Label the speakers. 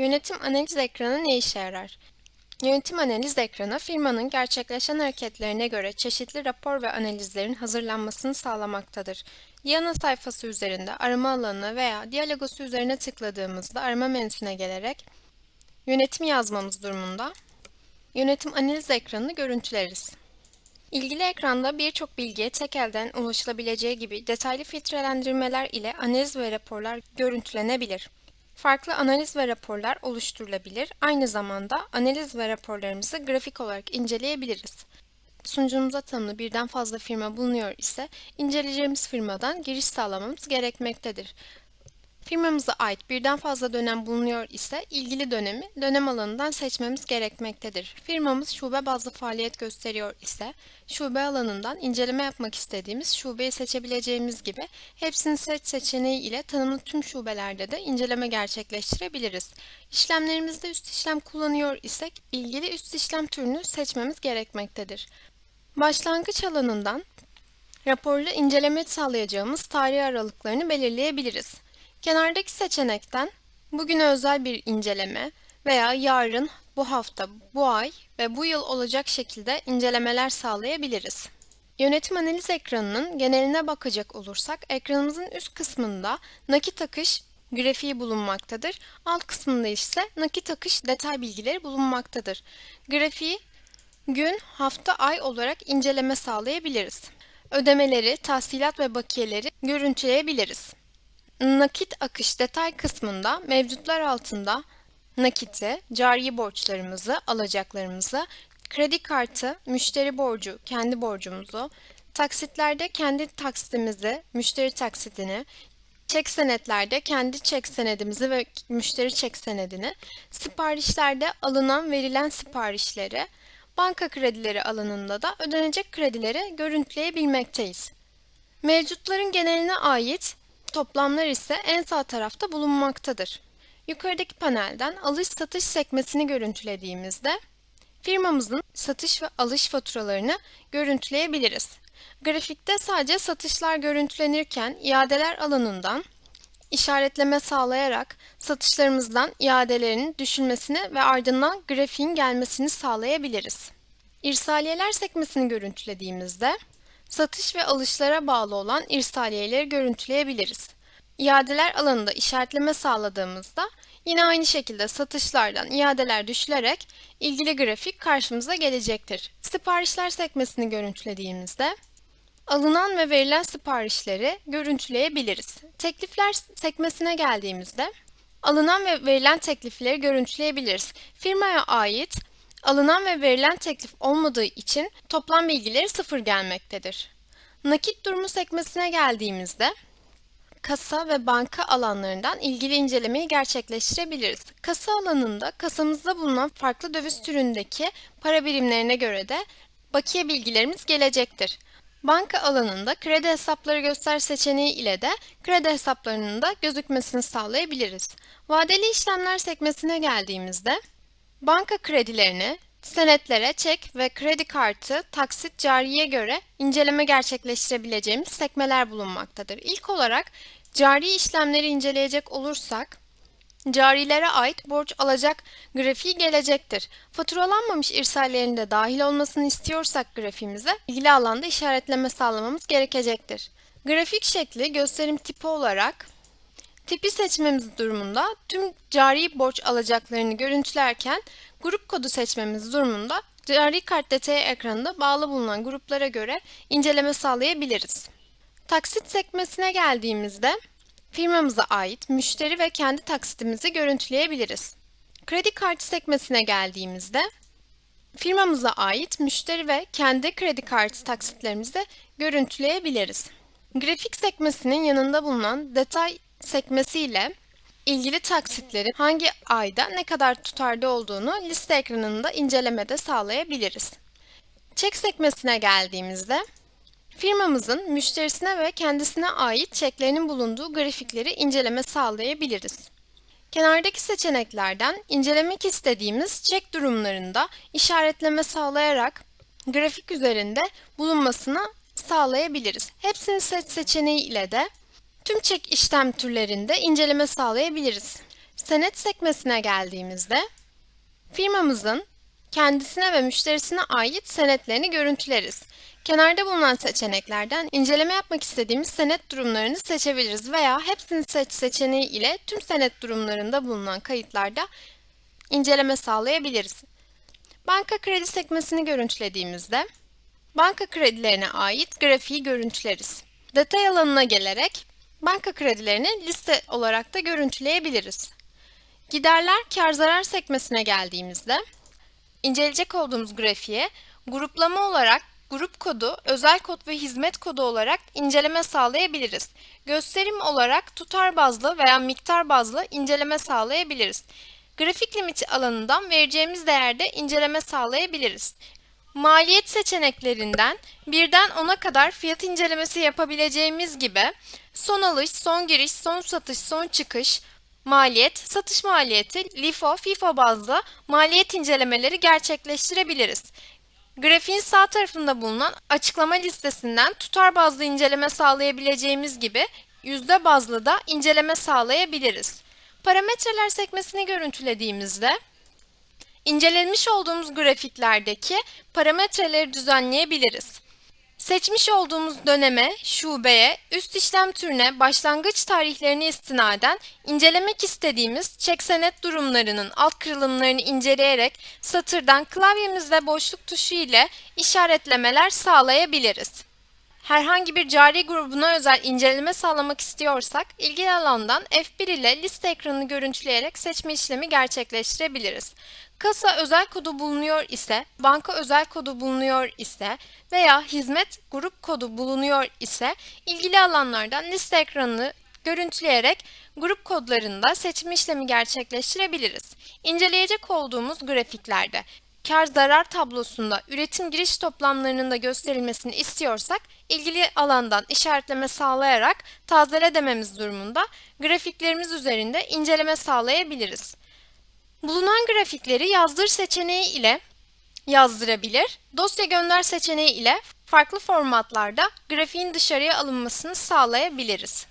Speaker 1: Yönetim analiz ekranı ne işe yarar? Yönetim analiz ekranı, firmanın gerçekleşen hareketlerine göre çeşitli rapor ve analizlerin hazırlanmasını sağlamaktadır. Diana sayfası üzerinde arama alanına veya diyalogosu üzerine tıkladığımızda arama menüsüne gelerek yönetim yazmamız durumunda yönetim analiz ekranını görüntüleriz. İlgili ekranda birçok bilgiye tek elden ulaşılabileceği gibi detaylı filtrelendirmeler ile analiz ve raporlar görüntülenebilir. Farklı analiz ve raporlar oluşturulabilir. Aynı zamanda analiz ve raporlarımızı grafik olarak inceleyebiliriz. Sunucumuza tanımlı birden fazla firma bulunuyor ise inceleyeceğimiz firmadan giriş sağlamamız gerekmektedir. Firmamıza ait birden fazla dönem bulunuyor ise ilgili dönemi dönem alanından seçmemiz gerekmektedir. Firmamız şube bazlı faaliyet gösteriyor ise şube alanından inceleme yapmak istediğimiz şubeyi seçebileceğimiz gibi hepsini seç seçeneği ile tanımlı tüm şubelerde de inceleme gerçekleştirebiliriz. İşlemlerimizde üst işlem kullanıyor isek ilgili üst işlem türünü seçmemiz gerekmektedir. Başlangıç alanından raporla inceleme sağlayacağımız tarih aralıklarını belirleyebiliriz. Kenardaki seçenekten bugüne özel bir inceleme veya yarın, bu hafta, bu ay ve bu yıl olacak şekilde incelemeler sağlayabiliriz. Yönetim analiz ekranının geneline bakacak olursak ekranımızın üst kısmında nakit akış grafiği bulunmaktadır. Alt kısmında ise nakit akış detay bilgileri bulunmaktadır. Grafiği gün, hafta, ay olarak inceleme sağlayabiliriz. Ödemeleri, tahsilat ve bakiyeleri görüntüleyebiliriz. Nakit akış detay kısmında mevcutlar altında nakiti, cari borçlarımızı, alacaklarımızı, kredi kartı, müşteri borcu, kendi borcumuzu, taksitlerde kendi taksitimizi, müşteri taksitini, çek senetlerde kendi çek senedimizi ve müşteri çek senedini, siparişlerde alınan verilen siparişleri, banka kredileri alanında da ödenecek kredileri görüntüleyebilmekteyiz. Mevcutların geneline ait Toplamlar ise en sağ tarafta bulunmaktadır. Yukarıdaki panelden alış-satış sekmesini görüntülediğimizde firmamızın satış ve alış faturalarını görüntüleyebiliriz. Grafikte sadece satışlar görüntülenirken iadeler alanından işaretleme sağlayarak satışlarımızdan iadelerinin düşülmesini ve ardından grafiğin gelmesini sağlayabiliriz. İrsaliyeler sekmesini görüntülediğimizde satış ve alışlara bağlı olan irsaliyeleri görüntüleyebiliriz. İadeler alanında işaretleme sağladığımızda yine aynı şekilde satışlardan iadeler düşülerek ilgili grafik karşımıza gelecektir. Siparişler sekmesini görüntülediğimizde alınan ve verilen siparişleri görüntüleyebiliriz. Teklifler sekmesine geldiğimizde alınan ve verilen teklifleri görüntüleyebiliriz. Firmaya ait Alınan ve verilen teklif olmadığı için toplam bilgileri sıfır gelmektedir. Nakit durumu sekmesine geldiğimizde kasa ve banka alanlarından ilgili incelemeyi gerçekleştirebiliriz. Kasa alanında kasamızda bulunan farklı döviz türündeki para birimlerine göre de bakiye bilgilerimiz gelecektir. Banka alanında kredi hesapları göster seçeneği ile de kredi hesaplarının da gözükmesini sağlayabiliriz. Vadeli işlemler sekmesine geldiğimizde Banka kredilerini, senetlere, çek ve kredi kartı, taksit, cariye göre inceleme gerçekleştirebileceğimiz sekmeler bulunmaktadır. İlk olarak cari işlemleri inceleyecek olursak, carilere ait borç alacak grafiği gelecektir. Faturalanmamış irsallerin de dahil olmasını istiyorsak grafiğimize ilgili alanda işaretleme sağlamamız gerekecektir. Grafik şekli gösterim tipi olarak Tipi seçmemiz durumunda tüm cari borç alacaklarını görüntülerken grup kodu seçmemiz durumunda cari kart detayı ekranında bağlı bulunan gruplara göre inceleme sağlayabiliriz. Taksit sekmesine geldiğimizde firmamıza ait müşteri ve kendi taksitimizi görüntüleyebiliriz. Kredi kartı sekmesine geldiğimizde firmamıza ait müşteri ve kendi kredi kartı taksitlerimizi görüntüleyebiliriz. Grafik sekmesinin yanında bulunan detay sekmesiyle ilgili taksitlerin hangi ayda ne kadar tutarda olduğunu liste ekranında incelemede sağlayabiliriz. Çek sekmesine geldiğimizde firmamızın müşterisine ve kendisine ait çeklerinin bulunduğu grafikleri inceleme sağlayabiliriz. Kenardaki seçeneklerden incelemek istediğimiz çek durumlarında işaretleme sağlayarak grafik üzerinde bulunmasını sağlayabiliriz. Hepsini seç seçeneği ile de Tüm çek işlem türlerinde inceleme sağlayabiliriz. Senet sekmesine geldiğimizde firmamızın kendisine ve müşterisine ait senetlerini görüntüleriz. Kenarda bulunan seçeneklerden inceleme yapmak istediğimiz senet durumlarını seçebiliriz veya hepsini seç seçeneği ile tüm senet durumlarında bulunan kayıtlarda inceleme sağlayabiliriz. Banka kredi sekmesini görüntülediğimizde banka kredilerine ait grafiği görüntüleriz. Detay alanına gelerek banka kredilerini liste olarak da görüntüleyebiliriz. Giderler kar zarar sekmesine geldiğimizde inceleyecek olduğumuz grafiğe gruplama olarak grup kodu, özel kod ve hizmet kodu olarak inceleme sağlayabiliriz. Gösterim olarak tutar bazlı veya miktar bazlı inceleme sağlayabiliriz. Grafik limiti alanından vereceğimiz değerde inceleme sağlayabiliriz. Maliyet seçeneklerinden birden 10'a kadar fiyat incelemesi yapabileceğimiz gibi son alış, son giriş, son satış, son çıkış, maliyet, satış maliyeti, LIFO, FIFO bazlı maliyet incelemeleri gerçekleştirebiliriz. Grafiğin sağ tarafında bulunan açıklama listesinden tutar bazlı inceleme sağlayabileceğimiz gibi yüzde bazlı da inceleme sağlayabiliriz. Parametreler sekmesini görüntülediğimizde incelenmiş olduğumuz grafiklerdeki parametreleri düzenleyebiliriz. Seçmiş olduğumuz döneme, şubeye, üst işlem türüne, başlangıç tarihlerine istinaden incelemek istediğimiz çek senet durumlarının alt kırılımlarını inceleyerek satırdan klavyemizde boşluk tuşu ile işaretlemeler sağlayabiliriz. Herhangi bir cari grubuna özel inceleme sağlamak istiyorsak ilgili alandan F1 ile liste ekranını görüntüleyerek seçme işlemi gerçekleştirebiliriz. Kasa özel kodu bulunuyor ise, banka özel kodu bulunuyor ise veya hizmet grup kodu bulunuyor ise ilgili alanlardan liste ekranını görüntüleyerek grup kodlarında seçme işlemi gerçekleştirebiliriz. İnceleyecek olduğumuz grafiklerde kar zarar tablosunda üretim giriş toplamlarının da gösterilmesini istiyorsak ilgili alandan işaretleme sağlayarak tazele dememiz durumunda grafiklerimiz üzerinde inceleme sağlayabiliriz. Bulunan grafikleri yazdır seçeneği ile yazdırabilir, dosya gönder seçeneği ile farklı formatlarda grafiğin dışarıya alınmasını sağlayabiliriz.